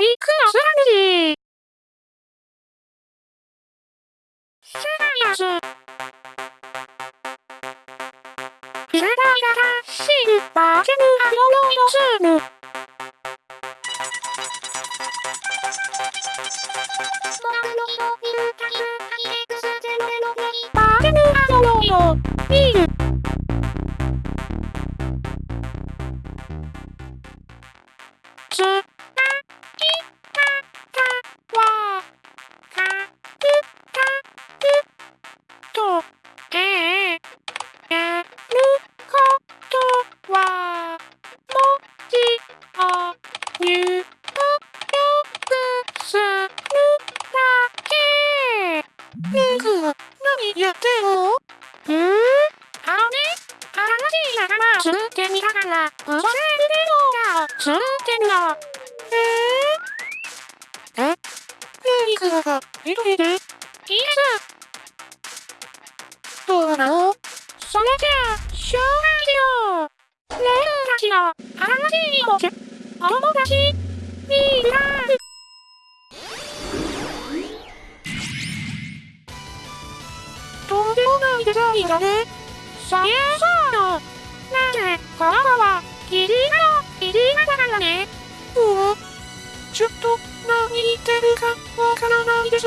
ビッグなスラムジー。セライス。ヒラダイラシルバージェムアロロイドスーム。バージェムアロロイドビール。画を作ってみろ。え？ー、え何かが、一人でいいです。どうなの？それじゃあ、紹介しよう。レンたちの新しいおけ、お友達、ミラー。とんでもないデザインだね。そりゃそうよ。なぜ、この子は、キリガの、キリガだからね。うわ、ちょっと、何言ってるか、わからないです。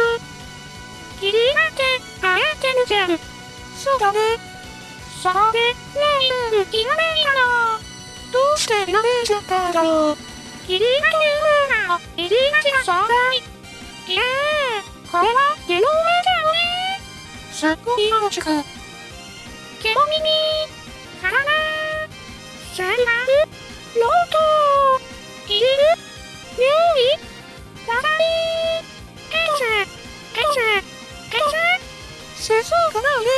キリガって、あえてるじゃん。そうだね。そこで、レイン、ひらめいたの。どうしてひらめいちゃったんだろう。キリガという風な、キリガチが壮大。いやー、これは、ゲノメだよね。すっごいよろしく。ケモ耳、カラナ、サイラル、ロート、イル、ミューイ、ララリー、エルセ、エルセ、エルセ、世相がないね。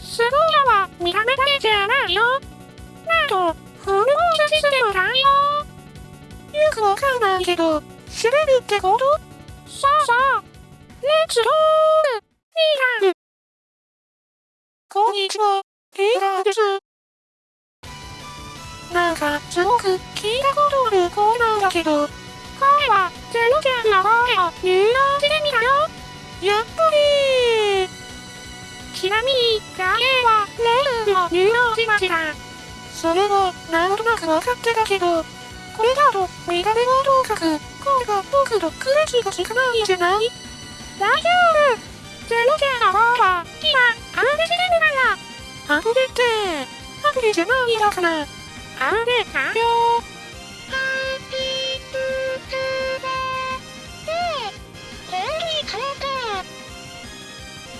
すごいのは見た目だけじゃないよ。なんと、フルモーションシステム対応。よくわかんないけど、知れるってことそうそう。レッツゴーミラーこんにちは、テイラーです。なんか、すごく聞いたことある声なんだけど、声は、ゼロちゃんの声を入力してみたよ。やっぱりちなみに、画面は、レールを入力しました。それは、なんとなくわかってたけど、これだと、見た目はともかく、声が僕と区別がつかないんじゃない大丈夫ゼロちゃんの方は、今、アンデしてるから。アンデって、アプリじゃないだから。アンデ完了。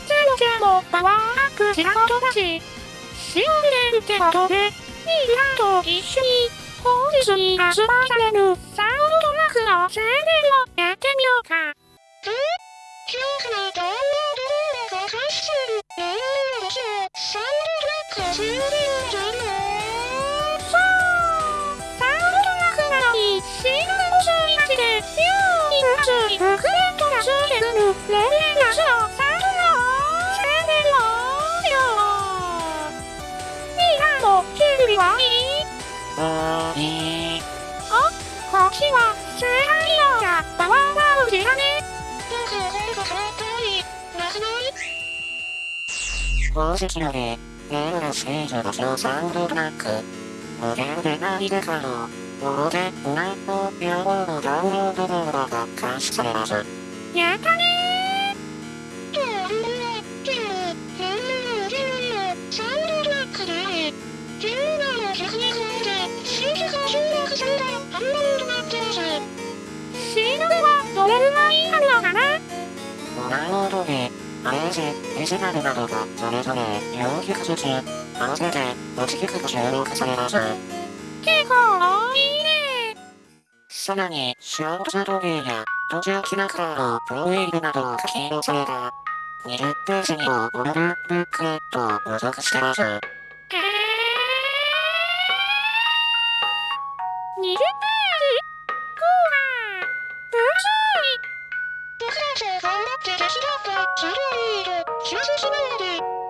ゼロちゃんもパワーアップしたことだし、シオンデンってことで、ミーラーと一緒に、本日に発売されるサウンドトラックの宣伝をやってみようか。え今日からダウンロード動画が開始する。えー、私はサウンドトラック宣伝じゃんのクレントがついてくる、レレナスのサウンド宣伝をよミラーの準備はいいあいい。お、こっちは、聖杯用がパワーワールだね。宝石ので、レールのステージ場所サウンドトラック。モデルでないでかの。モデルラップ用のダウンロード動画が開始されます。やったねーでも、でも、でも、本物のゲード、ルはどれぐらいあるのかなダウンロードで、アレンジ、ビジュアルなどがそれぞれ4曲ずつ、合わせて8曲が収録されます。結構多いねさらに、ショートサトゲーや途中キラカーのプロウェイブなどが書き載せた20ページにもオルルブックレットを付属してます。えー、20ページこうか分厚い僕たちが頑張って手伝ったストーリーと気が進むので、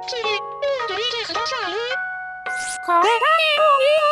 ぜひ読んでみてください。これがあっ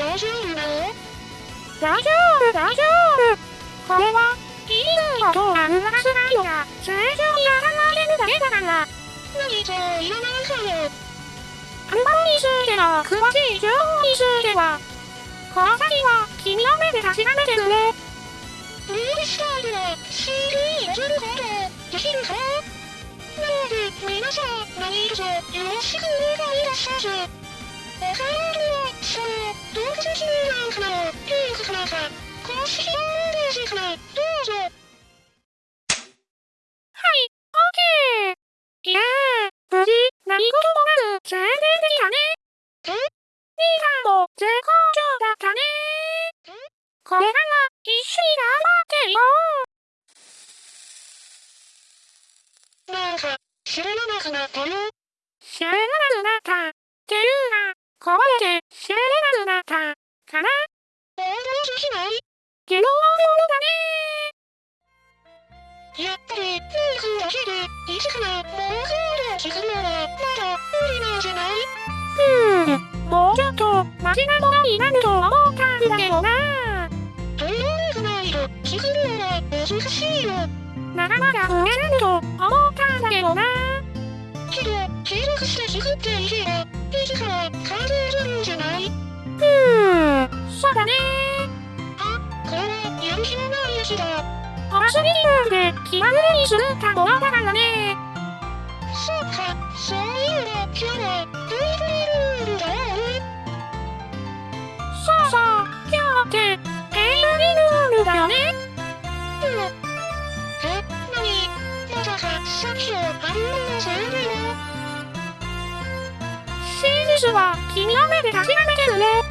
大丈夫。なの大丈夫、大丈夫。これは、いいのとは裏すないのが、正常にやらないるだけだから。何と言わないかよ。アルバムについての詳しい情報については、この先は君の目で確かめてくれ。ルールスタイルは CD を入れることできるかなので、皆さん、何卒よろしくお願いいたします。お買い物は、リンクからか、公式ホームページからどうぞ。はい、オッケー。いやー、無事、何事もなく、宣伝できたね。えリーダーも絶好調だったね。これから、一緒に頑張っていこう。なんか、知らなくなったよ。知らなくなった。っていうか、壊れて知らなくなった。かなゲロものだねやっぱり、リンクだけで、一からもうコードを作るのは、まだ無理なんじゃないうー、もうちょっと、マシなものになると思ったんだけどな。というわけないと、作るのは難しいよ。まだまだ増えると思ったんだけどな。けど、継続して作っていけば、いつかは完成するんじゃないうーお祭りルールで気まぐれにするからね。そうか、そういえば、今日は、ルールだよね。そうそう、今日って、ルールだよね。うん。え、なに？まさか、さっきのアルバムのせいでも真実は君の目で確かめてるね。